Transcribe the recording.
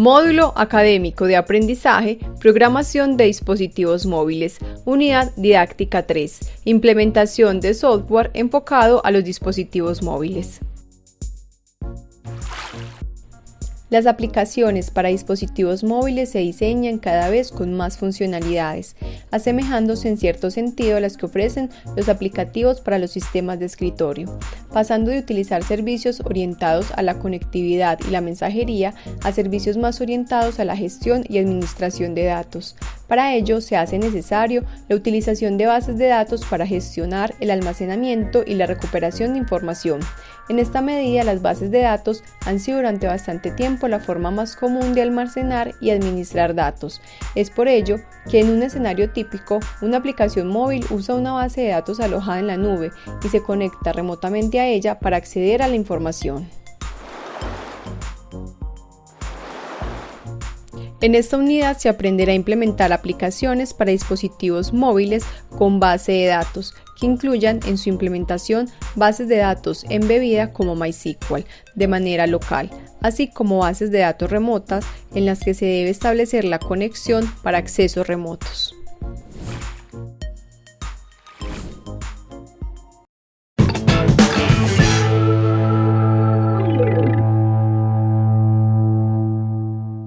Módulo Académico de Aprendizaje, Programación de Dispositivos Móviles, Unidad Didáctica 3, Implementación de software enfocado a los dispositivos móviles. Las aplicaciones para dispositivos móviles se diseñan cada vez con más funcionalidades, asemejándose en cierto sentido a las que ofrecen los aplicativos para los sistemas de escritorio, pasando de utilizar servicios orientados a la conectividad y la mensajería a servicios más orientados a la gestión y administración de datos. Para ello se hace necesario la utilización de bases de datos para gestionar el almacenamiento y la recuperación de información. En esta medida, las bases de datos han sido durante bastante tiempo la forma más común de almacenar y administrar datos. Es por ello que en un escenario típico, una aplicación móvil usa una base de datos alojada en la nube y se conecta remotamente a ella para acceder a la información. En esta unidad se aprenderá a implementar aplicaciones para dispositivos móviles con base de datos que incluyan en su implementación bases de datos embebida como MySQL de manera local, así como bases de datos remotas en las que se debe establecer la conexión para accesos remotos.